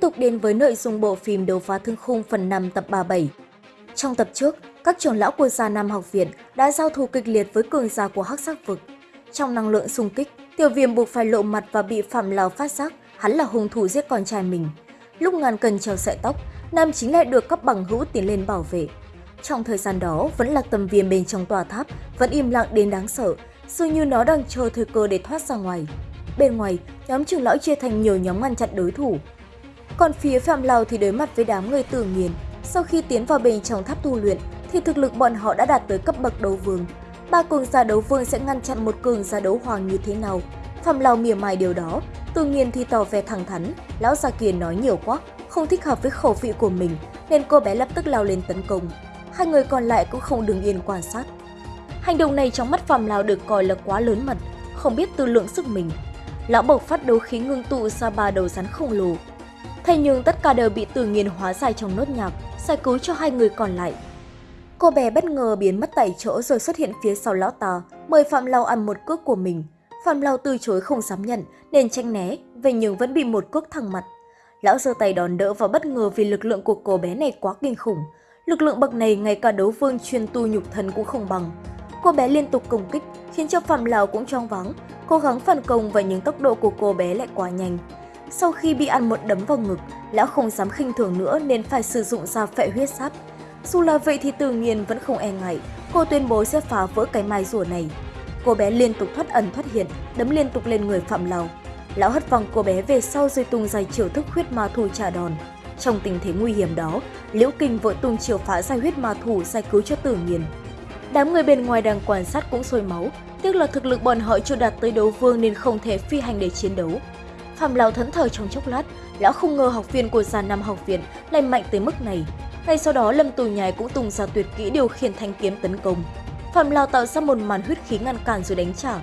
tục đến với nội dung bộ phim Đấu phá thương khung phần 5 tập 37. Trong tập trước, các trưởng lão của Gia Nam học viện đã giao thủ kịch liệt với cường giả của Hắc Sắc vực. Trong năng lượng xung kích, Tiểu Viêm buộc phải lộ mặt và bị Phạm Lào phát giác hắn là hung thủ giết con trai mình. Lúc ngàn cần treo sợi tóc, Nam chính lại được các bằng hữu tiến lên bảo vệ. Trong thời gian đó, vẫn là tầm viêm bên trong tòa tháp, vẫn im lặng đến đáng sợ, dường như nó đang chờ thời cơ để thoát ra ngoài. Bên ngoài, nhóm trưởng lão chia thành nhiều nhóm ngăn chặn đối thủ. Còn phía Phạm Lào thì đối mặt với đám người tử nghiền. Sau khi tiến vào bên trong tháp tu luyện, thì thực lực bọn họ đã đạt tới cấp bậc đấu vương. Ba cường giả đấu vương sẽ ngăn chặn một cường giả đấu hoàng như thế nào? Phạm Lào mỉa mai điều đó, tự nhiên thì tỏ vẻ thẳng thắn. Lão già kia nói nhiều quá, không thích hợp với khẩu vị của mình, nên cô bé lập tức lao lên tấn công. Hai người còn lại cũng không đứng yên quan sát. Hành động này trong mắt Phạm Lào được coi là quá lớn mật, không biết tư lượng sức mình. Lão bộc phát đấu khí ngưng tụ ra ba đầu rắn khổng lồ. Thế nhưng tất cả đều bị tự nhiên hóa giải trong nốt nhạc, giải cứu cho hai người còn lại. Cô bé bất ngờ biến mất tại chỗ rồi xuất hiện phía sau lão ta, mời Phạm Lao ăn một cước của mình. Phạm Lao từ chối không dám nhận nên tranh né, vậy nhưng vẫn bị một cước thẳng mặt. Lão giơ tay đòn đỡ và bất ngờ vì lực lượng của cô bé này quá kinh khủng. Lực lượng bậc này ngay cả đấu vương chuyên tu nhục thần cũng không bằng. Cô bé liên tục công kích, khiến cho Phạm Lào cũng choáng váng, cố gắng phản công và những tốc độ của cô bé lại quá nhanh. Sau khi bị ăn một đấm vào ngực, lão không dám khinh thường nữa nên phải sử dụng ra phệ huyết sáp. Dù là vậy thì tự nhiên vẫn không e ngại, cô tuyên bố sẽ phá vỡ cái mai rùa này. Cô bé liên tục thoát ẩn thoát hiện, đấm liên tục lên người Phạm Lào. Lão hất văng cô bé về sau rồi tung dài chiều thức huyết ma thủ trả đòn. Trong tình thế nguy hiểm đó, Liễu Kinh vội tung chiều phá giải huyết ma thủ giải cứu cho tử nghiền. Đám người bên ngoài đang quan sát cũng sôi máu, tiếc là thực lực bọn họ chưa đạt tới đấu vương nên không thể phi hành để chiến đấu. Phạm Lão thẫn thờ trong chốc lát, lão không ngờ học viên của già năm học viện lại mạnh tới mức này. Ngay sau đó Lâm Tù Nhài cũng tung ra tuyệt kỹ điều khiển thanh kiếm tấn công. Phạm Lão tạo ra một màn huyết khí ngăn cản rồi đánh trả.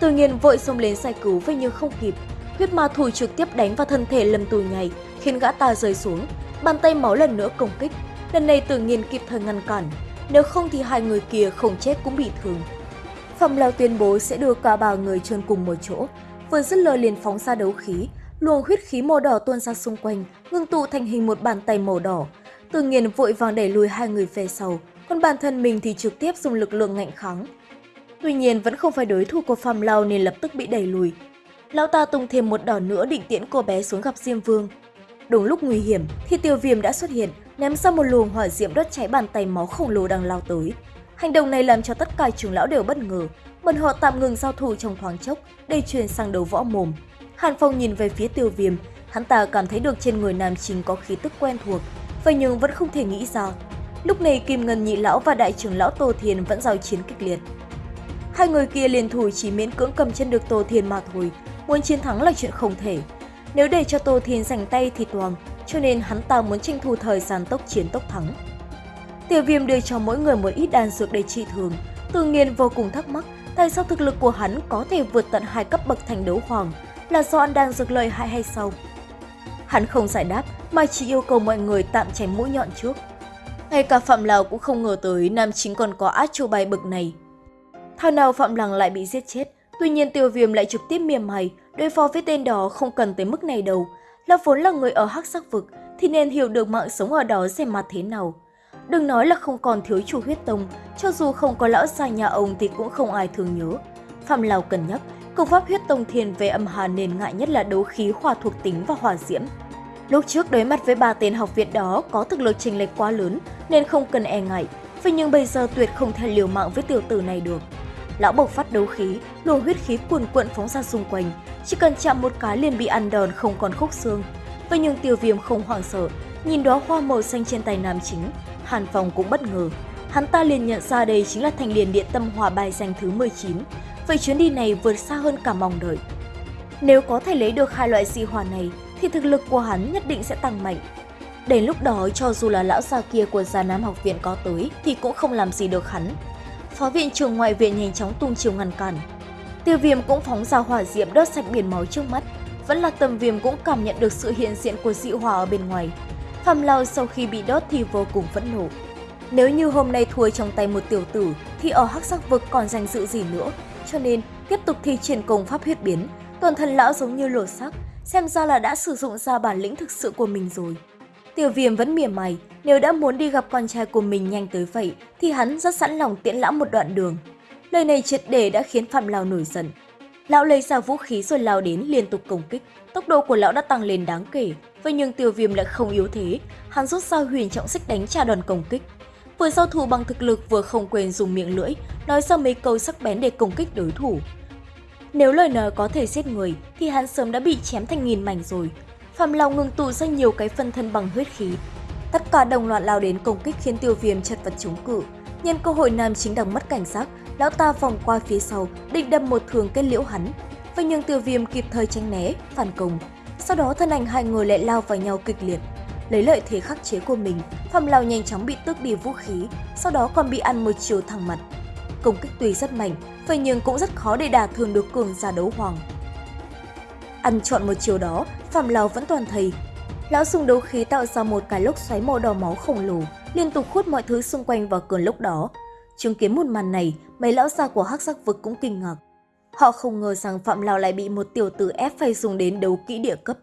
Tự nhiên vội xông lên giải cứu vậy nhưng không kịp. Huyết ma thủ trực tiếp đánh vào thân thể Lâm Tù Nhài khiến gã ta rơi xuống. Bàn tay máu lần nữa công kích. Lần này tự nhiên kịp thời ngăn cản, nếu không thì hai người kia không chết cũng bị thương. Phạm Lão tuyên bố sẽ đưa cả ba người chôn cùng một chỗ, vừa dứt lời liền phóng ra đấu khí, luồng huyết khí màu đỏ tuôn ra xung quanh, ngưng tụ thành hình một bàn tay màu đỏ. Từ nghiền vội vàng đẩy lùi hai người về sau, còn bản thân mình thì trực tiếp dùng lực lượng ngạnh kháng. Tuy nhiên vẫn không phải đối thủ của Phạm Lão nên lập tức bị đẩy lùi. Lão ta tung thêm một đòn nữa định tiễn cô bé xuống gặp Diêm Vương. Đúng lúc nguy hiểm thì Tiêu Viêm đã xuất hiện, ném ra một luồng hỏa diễm đốt cháy bàn tay máu khổng lồ đang lao tới. Hành động này làm cho tất cả trưởng lão đều bất ngờ, bọn họ tạm ngừng giao thủ trong thoáng chốc để chuyển sang đấu võ mồm. Hàn Phong nhìn về phía Tiêu Viêm, hắn ta cảm thấy được trên người nam chính có khí tức quen thuộc, vậy nhưng vẫn không thể nghĩ ra. Lúc này Kim Ngân Nhị Lão và Đại trưởng Lão Tô Thiền vẫn giao chiến kịch liệt. Hai người kia liền thủ chỉ miễn cưỡng cầm chân được Tô Thiền mà thôi, muốn chiến thắng là chuyện không thể. Nếu để cho Tô Thiền giành tay thì toàn, cho nên hắn ta muốn tranh thủ thời gian tốc chiến tốc thắng. Tiêu viêm đưa cho mỗi người một ít đan dược để trị thương, tự nhiên vô cùng thắc mắc tại sao thực lực của hắn có thể vượt tận hai cấp bậc thành đấu hoàng, là do anh đang dược lời hại hay sao? Hắn không giải đáp mà chỉ yêu cầu mọi người tạm tránh mũi nhọn trước. Ngay cả Phạm Lào cũng không ngờ tới nam chính còn có át châu bài bực này. Thao nào Phạm Lăng lại bị giết chết, tuy nhiên tiêu viêm lại trực tiếp miềm mày, đối phó với tên đó không cần tới mức này đâu. Là vốn là người ở hắc sắc vực thì nên hiểu được mạng sống ở đó xem mặt thế nào. Đừng nói là không còn thiếu chủ huyết tông, cho dù không có lão gia nhà ông thì cũng không ai thường nhớ. Phạm Lào cân nhắc, công pháp huyết tông thiền về âm hàn nền ngại nhất là đấu khí hòa thuộc tính và hỏa diễm. Lúc trước đối mặt với ba tên học viện đó có thực lực chênh lệch quá lớn nên không cần e ngại, vậy nhưng bây giờ tuyệt không thể liều mạng với tiểu tử này được. Lão bộc phát đấu khí, luồng huyết khí cuồn cuộn phóng ra xung quanh, chỉ cần chạm một cái liền bị ăn đòn không còn khúc xương. Vậy nhưng tiêu viêm không hoảng sợ, nhìn đó hoa màu xanh trên tay nam chính, Hàn Phong cũng bất ngờ. Hắn ta liền nhận ra đây chính là thành liền điện tâm hỏa bài danh thứ 19. Vậy chuyến đi này vượt xa hơn cả mong đợi. Nếu có thể lấy được hai loại dị hỏa này, thì thực lực của hắn nhất định sẽ tăng mạnh. Đến lúc đó, cho dù là lão già kia của Già Nam học viện có tới, thì cũng không làm gì được hắn. Phó viện trưởng ngoại viện nhanh chóng tung chiều ngăn cản. Tiêu viêm cũng phóng ra hỏa diệm đốt sạch biển máu trước mắt. Vẫn là tầm viêm cũng cảm nhận được sự hiện diện của dị hỏa ở bên ngoài. Phạm Lao sau khi bị đốt thì vô cùng phẫn nộ. Nếu như hôm nay thua trong tay một tiểu tử thì ở hắc sắc vực còn danh dự gì nữa. Cho nên tiếp tục thi triển công pháp huyết biến, toàn thân lão giống như lột sắc, xem ra là đã sử dụng ra bản lĩnh thực sự của mình rồi. Tiểu viêm vẫn mỉa mày, nếu đã muốn đi gặp con trai của mình nhanh tới vậy thì hắn rất sẵn lòng tiễn lão một đoạn đường. Lời này triệt để đã khiến Phạm Lao nổi giận. Lão lấy ra vũ khí rồi lao đến liên tục công kích, tốc độ của lão đã tăng lên đáng kể, vậy nhưng tiêu viêm lại không yếu thế, hắn rút ra huyền trọng xích đánh trả đòn công kích. Vừa giao thủ bằng thực lực vừa không quên dùng miệng lưỡi, nói ra mấy câu sắc bén để công kích đối thủ. Nếu lời nói có thể giết người thì hắn sớm đã bị chém thành nghìn mảnh rồi. Phạm Long ngừng tụ ra nhiều cái phân thân bằng huyết khí. Tất cả đồng loạt lao đến công kích khiến tiêu viêm chật vật chống cự. Nhân cơ hội nam chính đang mất cảnh giác, lão ta vòng qua phía sau, định đâm một thường kết liễu hắn. Vậy nhưng tiêu viêm kịp thời tránh né, phản công. Sau đó thân ảnh hai người lại lao vào nhau kịch liệt. Lấy lợi thế khắc chế của mình, Phạm lao nhanh chóng bị tước đi vũ khí, sau đó còn bị ăn một chiều thẳng mặt. Công kích tuy rất mạnh, vậy nhưng cũng rất khó để đả thương được cường giả đấu hoàng. Ăn chọn một chiều đó, Phạm lao vẫn toàn thầy. Lão dùng đấu khí tạo ra một cái lốc xoáy màu đỏ máu khổng lồ, liên tục hút mọi thứ xung quanh vào cơn lốc đó. Chứng kiến một màn này, mấy lão già của hắc sắc vực cũng kinh ngạc. Họ không ngờ rằng Phạm Lào lại bị một tiểu tử ép phải dùng đến đấu kỹ địa cấp.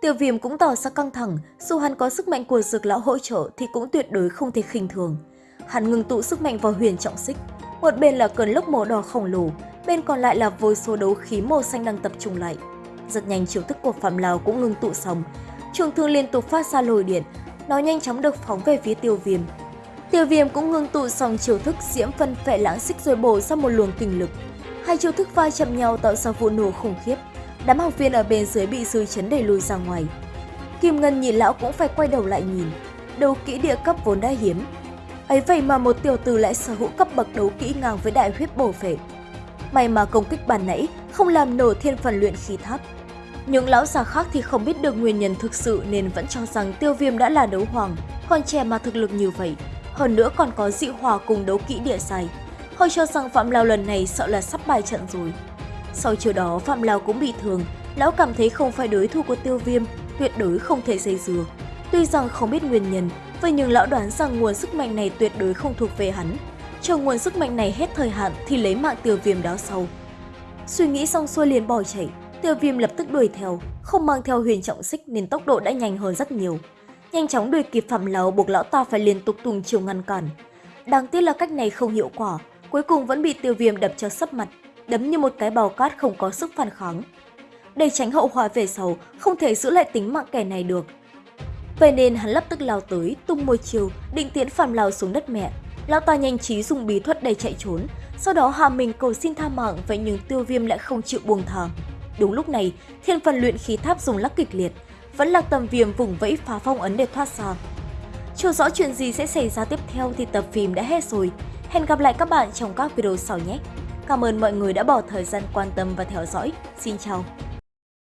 Tiểu viêm cũng tỏ ra căng thẳng, dù hắn có sức mạnh của dược lão hỗ trợ thì cũng tuyệt đối không thể khinh thường. Hắn ngừng tụ sức mạnh vào huyền trọng xích. Một bên là cơn lốc màu đỏ khổng lồ, bên còn lại là vô số đấu khí màu xanh đang tập trung lại. Rất nhanh chiêu thức của Phạm Lào cũng ngừng tụ xong. Trường thương liên tục phát ra lồi điện, nó nhanh chóng được phóng về phía tiêu viêm. Tiêu viêm cũng ngừng tụ xong chiêu thức diễm phân phệ lãng xích rồi bổ ra một luồng kinh lực. Hai chiêu thức va chạm nhau tạo ra vụ nổ khủng khiếp. Đám học viên ở bên dưới bị dư chấn đẩy lùi ra ngoài. Kim Ngân nhìn lão cũng phải quay đầu lại nhìn. Đấu kỹ địa cấp vốn đã hiếm. Ấy vậy mà một tiểu tử lại sở hữu cấp bậc đấu kỹ ngang với đại huyết bổ phệ. May mà công kích bàn nãy không làm nổ thiên phần luyện khí tháp. Những lão già khác thì không biết được nguyên nhân thực sự nên vẫn cho rằng tiêu viêm đã là đấu hoàng, còn trẻ mà thực lực như vậy. Hơn nữa còn có dị hòa cùng đấu kỹ địa sai. Họ cho rằng Phạm Lao lần này sợ là sắp bài trận rồi. Sau chiều đó Phạm Lao cũng bị thương, lão cảm thấy không phải đối thủ của tiêu viêm, tuyệt đối không thể dây dừa. Tuy rằng không biết nguyên nhân, vậy nhưng lão đoán rằng nguồn sức mạnh này tuyệt đối không thuộc về hắn. Chờ nguồn sức mạnh này hết thời hạn thì lấy mạng tiêu viêm đó sau. Suy nghĩ xong xuôi liền bỏ chạy, tiêu viêm lập tức đuổi theo, không mang theo huyền trọng xích nên tốc độ đã nhanh hơn rất nhiều. Nhanh chóng đuổi kịp Phạm Lão buộc lão ta phải liên tục tùng chiều ngăn cản. Đáng tiếc là cách này không hiệu quả, cuối cùng vẫn bị tiêu viêm đập cho sấp mặt, đấm như một cái bào cát không có sức phản kháng. Để tránh hậu quả về sau, không thể giữ lại tính mạng kẻ này được. Vậy nên hắn lập tức lao tới, tung môi chiều, định tiến phàm lao xuống đất mẹ. Lão ta nhanh trí dùng bí thuật để chạy trốn, sau đó hạ mình cầu xin tha mạng vậy nhưng tiêu viêm lại không chịu buông thả. Đúng lúc này, thiên phần luyện khí tháp dùng lắc kịch liệt, vẫn là tầm viêm vùng vẫy phá phong ấn để thoát ra. Chưa rõ chuyện gì sẽ xảy ra tiếp theo thì tập phim đã hết rồi. Hẹn gặp lại các bạn trong các video sau nhé. Cảm ơn mọi người đã bỏ thời gian quan tâm và theo dõi. Xin chào!